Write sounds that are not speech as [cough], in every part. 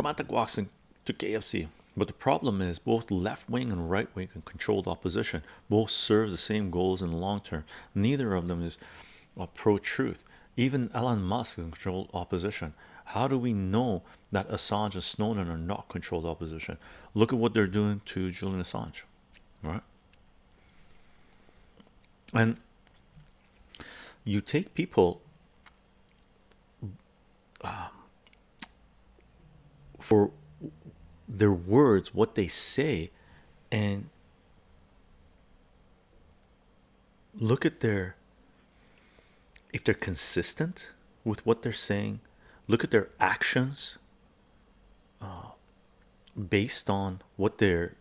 Romantic walks into KFC. But the problem is both left wing and right wing and controlled opposition both serve the same goals in the long term. Neither of them is uh, pro-truth. Even Elon Musk is controlled opposition. How do we know that Assange and Snowden are not controlled opposition? Look at what they're doing to Julian Assange, right? And you take people um, for their words, what they say, and look at their if they're consistent with what they're saying, look at their actions uh, based on what they're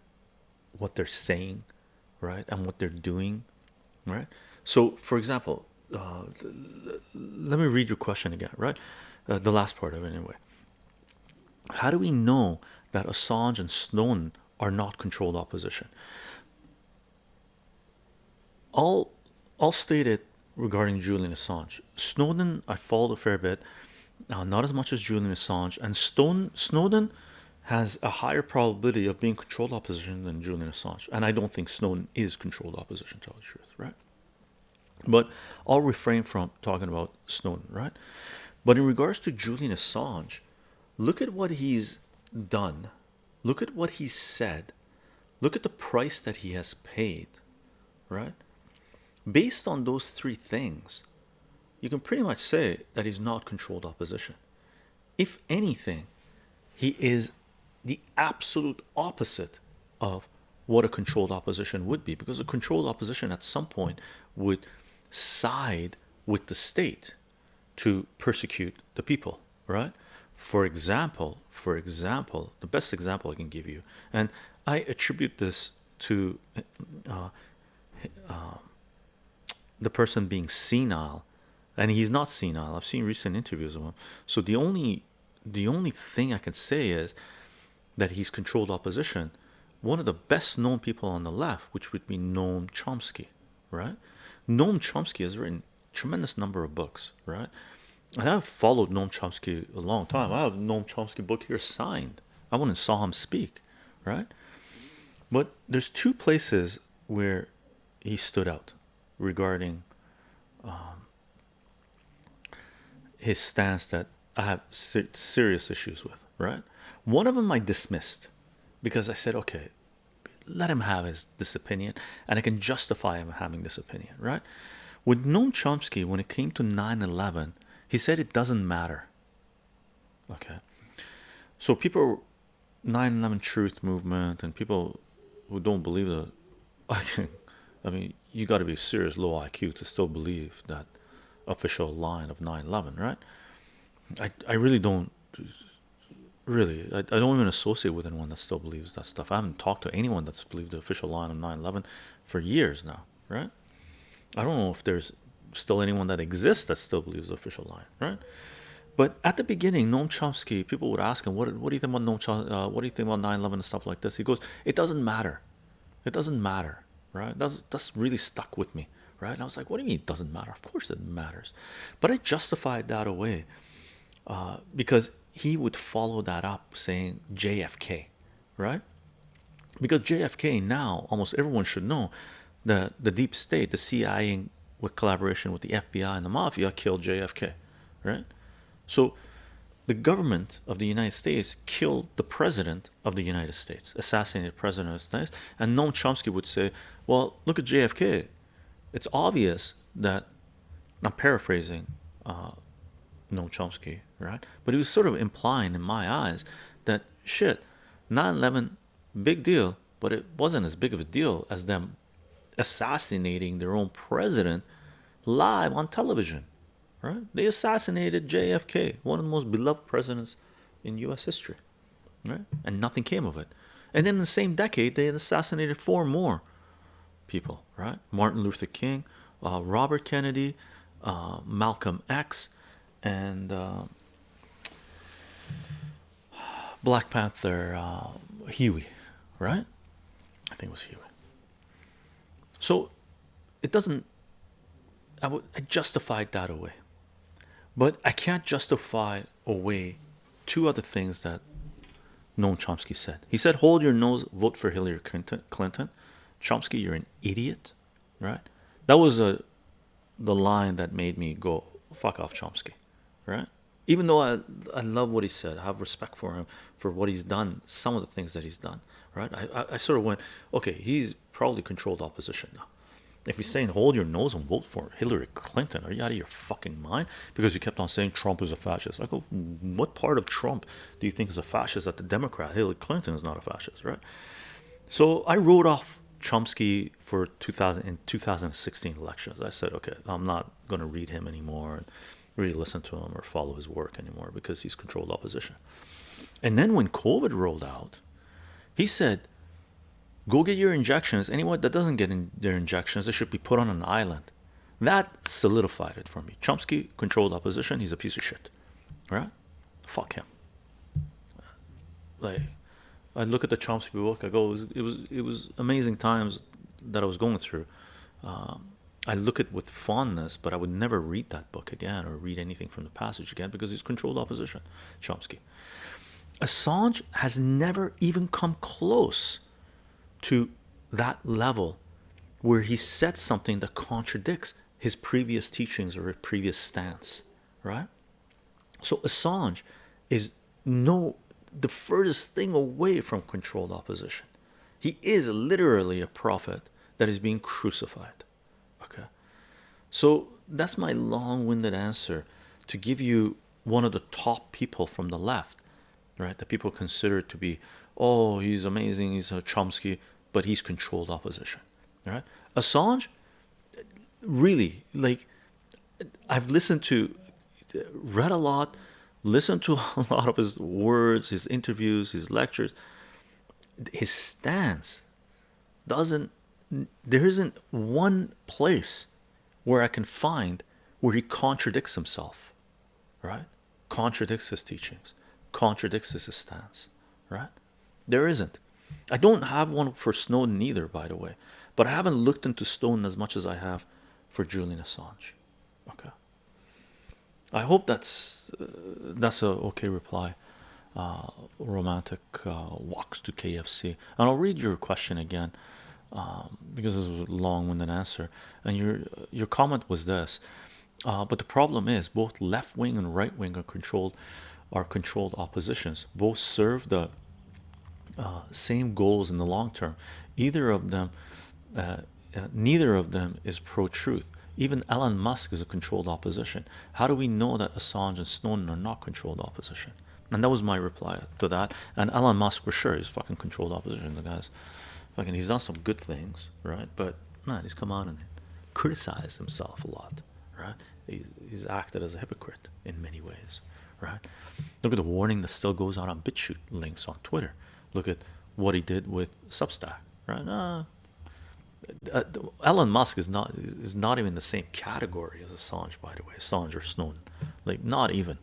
what they're saying, right, and what they're doing, right. So, for example, uh, let me read your question again, right? Uh, the last part of it, anyway. How do we know that Assange and Snowden are not controlled opposition? I'll I'll state it regarding Julian Assange. Snowden, I followed a fair bit, uh, not as much as Julian Assange, and Stone Snowden has a higher probability of being controlled opposition than Julian Assange, and I don't think Snowden is controlled opposition. To tell the truth, right? But I'll refrain from talking about Snowden, right? But in regards to Julian Assange, look at what he's done, look at what he said, look at the price that he has paid, right? Based on those three things, you can pretty much say that he's not controlled opposition. If anything, he is the absolute opposite of what a controlled opposition would be because a controlled opposition at some point would side with the state to persecute the people right for example for example the best example i can give you and i attribute this to uh, uh, the person being senile and he's not senile. I've seen recent interviews of him. So the only the only thing i can say is that he's controlled opposition. One of the best known people on the left which would be noam chomsky right? Noam chomsky has written tremendous number of books right and i've followed noam chomsky a long time i have noam chomsky book here signed i went and saw him speak right but there's two places where he stood out regarding um, his stance that I have ser serious issues with, right? One of them I dismissed because I said, okay, let him have his this opinion, and I can justify him having this opinion, right? With Noam Chomsky, when it came to 9-11, he said it doesn't matter. Okay, so people 9-11 truth movement and people who don't believe the [laughs] I mean, you got to be serious low IQ to still believe that official line of 9-11 right? I, I really don't really I, I don't even associate with anyone that still believes that stuff. I haven't talked to anyone that's believed the official line of 9-11 for years now right? I don't know if there's still anyone that exists that still believes the official line right? But at the beginning Noam Chomsky people would ask him what, what do you think about Noam Chomsky, uh, what do you think about 9-11 and stuff like this? He goes it doesn't matter. It doesn't matter right? That's that's really stuck with me right? And I was like what do you mean it doesn't matter? Of course it matters. But I justified that away uh, because he would follow that up saying JFK right? Because JFK now almost everyone should know that the deep state the CIA with collaboration with the FBI and the mafia killed JFK right so the government of the United States killed the president of the United States assassinated president of the United States and Noam Chomsky would say well look at JFK it's obvious that I'm paraphrasing uh, Noam Chomsky, right? But he was sort of implying in my eyes that shit, 9/11, big deal, but it wasn't as big of a deal as them assassinating their own president live on television, right? They assassinated JFK, one of the most beloved presidents in U.S. history, right? And nothing came of it. And then in the same decade, they assassinated four more people, right? Martin Luther King, uh, Robert Kennedy, uh, Malcolm X, and uh, Black Panther uh, Huey, right? I think it was Huey. So it doesn't. I would I justified that away, but I can't justify away two other things that Noam Chomsky said. He said, "Hold your nose, vote for Hillary Clinton." Clinton, Chomsky, you're an idiot, right? That was a the line that made me go fuck off Chomsky, right? Even though I I love what he said, I have respect for him for what he's done, some of the things that he's done, right? I I, sort of went, okay, he's probably controlled opposition now. If he's saying hold your nose and vote for Hillary Clinton, are you out of your fucking mind? Because you kept on saying Trump is a fascist. I go, what part of Trump do you think is a fascist? That the Democrat Hillary Clinton is not a fascist, right? So I wrote off Chomsky for 2000 in 2016 elections. I said, okay, I'm not going to read him anymore and really listen to him or follow his work anymore because he's controlled opposition. And then when COVID rolled out, he said Go get your injections. Anyone that doesn't get in their injections, they should be put on an island. That solidified it for me. Chomsky controlled opposition. He's a piece of shit, right? Fuck him. Like, I look at the Chomsky book. I go, it was it was, it was amazing times that I was going through. Um, I look at with fondness, but I would never read that book again or read anything from the passage again because he's controlled opposition. Chomsky. Assange has never even come close to that level where he said something that contradicts his previous teachings or his previous stance, right? So Assange is no the furthest thing away from controlled opposition. He is literally a prophet that is being crucified. Okay, so that's my long-winded answer to give you one of the top people from the left, right? That people consider to be oh he's amazing he's a Chomsky but he's controlled opposition right? Assange really like I've listened to read a lot listened to [laughs] a lot of his words his interviews his lectures. His stance doesn't there isn't one place where I can find where he contradicts himself right? Contradicts his teachings contradicts his stance right there isn't. I don't have one for Snowden either, by the way, but I haven't looked into Snowden as much as I have for Julian Assange. Okay. I hope that's uh, that's a okay reply. Uh, romantic uh, walks to KFC, and I'll read your question again um, because this was a long-winded answer. And your your comment was this, uh, but the problem is both left wing and right wing are controlled are controlled oppositions. Both serve the uh, same goals in the long term. Either of them, uh, uh, neither of them is pro-truth. Even Elon Musk is a controlled opposition. How do we know that Assange and Snowden are not controlled opposition? And that was my reply to that. And Elon Musk, for sure, is fucking controlled opposition. The guy's fucking, he's done some good things, right? But man, he's come on and criticized himself a lot, right? He's, he's acted as a hypocrite in many ways, right? Look at the warning that still goes out on BitChute links on Twitter look at what he did with Substack, right? Uh, uh, Elon Musk is not is not even the same category as Assange, by the way, Assange or Snowden, like not even,